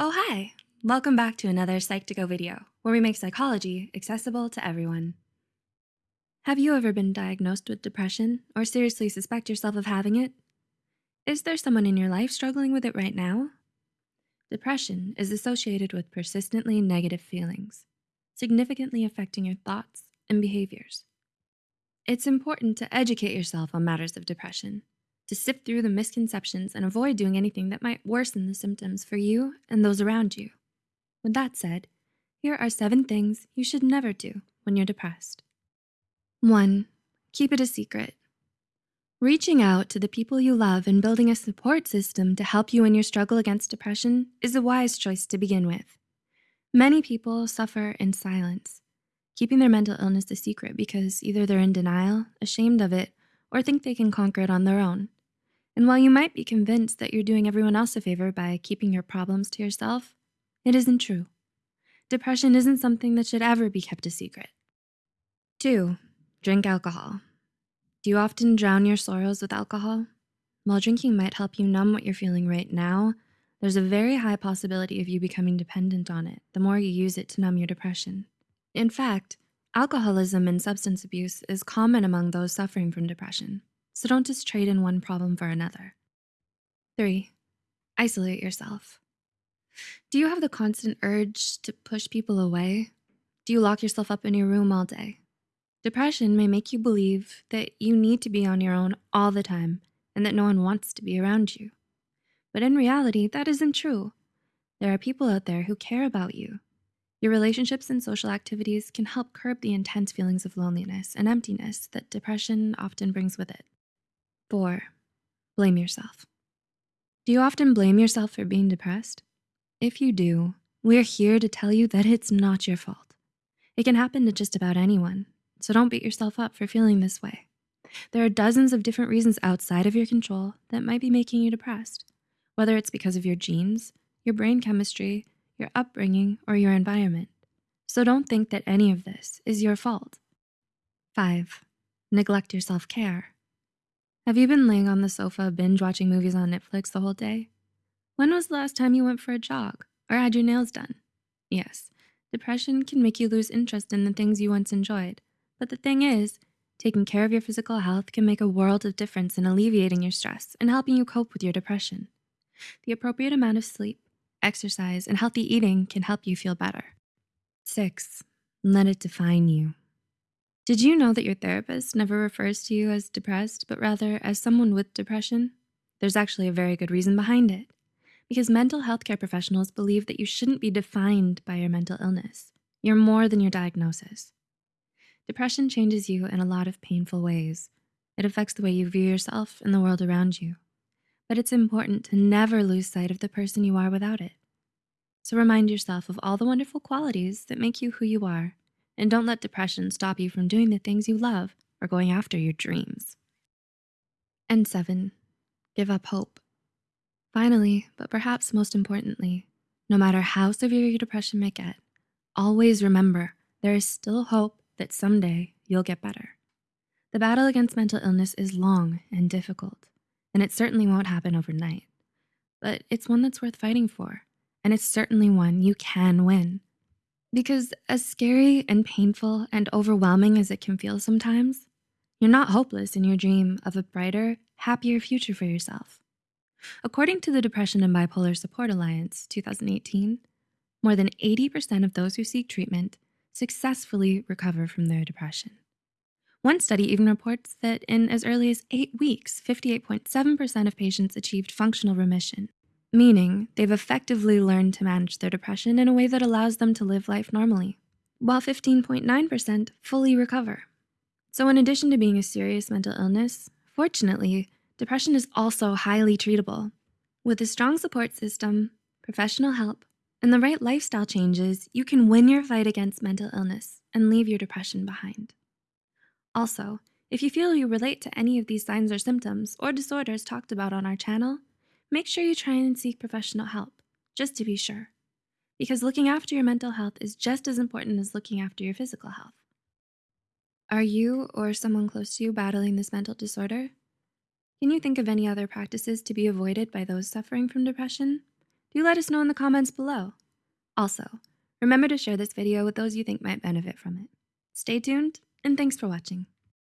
Oh, hi. Welcome back to another Psych2Go video, where we make psychology accessible to everyone. Have you ever been diagnosed with depression or seriously suspect yourself of having it? Is there someone in your life struggling with it right now? Depression is associated with persistently negative feelings, significantly affecting your thoughts and behaviors. It's important to educate yourself on matters of depression to sift through the misconceptions and avoid doing anything that might worsen the symptoms for you and those around you. With that said, here are seven things you should never do when you're depressed. One, keep it a secret. Reaching out to the people you love and building a support system to help you in your struggle against depression is a wise choice to begin with. Many people suffer in silence, keeping their mental illness a secret because either they're in denial, ashamed of it, or think they can conquer it on their own. And while you might be convinced that you're doing everyone else a favor by keeping your problems to yourself, it isn't true. Depression isn't something that should ever be kept a secret. Two, drink alcohol. Do you often drown your sorrows with alcohol? While drinking might help you numb what you're feeling right now, there's a very high possibility of you becoming dependent on it the more you use it to numb your depression. In fact, alcoholism and substance abuse is common among those suffering from depression so don't just trade in one problem for another. Three, isolate yourself. Do you have the constant urge to push people away? Do you lock yourself up in your room all day? Depression may make you believe that you need to be on your own all the time and that no one wants to be around you. But in reality, that isn't true. There are people out there who care about you. Your relationships and social activities can help curb the intense feelings of loneliness and emptiness that depression often brings with it. Four, blame yourself. Do you often blame yourself for being depressed? If you do, we're here to tell you that it's not your fault. It can happen to just about anyone, so don't beat yourself up for feeling this way. There are dozens of different reasons outside of your control that might be making you depressed, whether it's because of your genes, your brain chemistry, your upbringing, or your environment. So don't think that any of this is your fault. Five, neglect your self-care. Have you been laying on the sofa binge watching movies on Netflix the whole day? When was the last time you went for a jog or had your nails done? Yes, depression can make you lose interest in the things you once enjoyed. But the thing is, taking care of your physical health can make a world of difference in alleviating your stress and helping you cope with your depression. The appropriate amount of sleep, exercise, and healthy eating can help you feel better. Six, let it define you. Did you know that your therapist never refers to you as depressed, but rather as someone with depression? There's actually a very good reason behind it. Because mental health care professionals believe that you shouldn't be defined by your mental illness. You're more than your diagnosis. Depression changes you in a lot of painful ways. It affects the way you view yourself and the world around you. But it's important to never lose sight of the person you are without it. So remind yourself of all the wonderful qualities that make you who you are and don't let depression stop you from doing the things you love or going after your dreams. And seven, give up hope. Finally, but perhaps most importantly, no matter how severe your depression may get, always remember there is still hope that someday you'll get better. The battle against mental illness is long and difficult, and it certainly won't happen overnight. But it's one that's worth fighting for, and it's certainly one you can win. Because as scary and painful and overwhelming as it can feel sometimes, you're not hopeless in your dream of a brighter, happier future for yourself. According to the Depression and Bipolar Support Alliance 2018, more than 80% of those who seek treatment successfully recover from their depression. One study even reports that in as early as eight weeks, 58.7% of patients achieved functional remission, meaning they've effectively learned to manage their depression in a way that allows them to live life normally, while 15.9% fully recover. So in addition to being a serious mental illness, fortunately, depression is also highly treatable. With a strong support system, professional help, and the right lifestyle changes, you can win your fight against mental illness and leave your depression behind. Also, if you feel you relate to any of these signs or symptoms or disorders talked about on our channel, make sure you try and seek professional help, just to be sure. Because looking after your mental health is just as important as looking after your physical health. Are you or someone close to you battling this mental disorder? Can you think of any other practices to be avoided by those suffering from depression? Do let us know in the comments below. Also, remember to share this video with those you think might benefit from it. Stay tuned, and thanks for watching.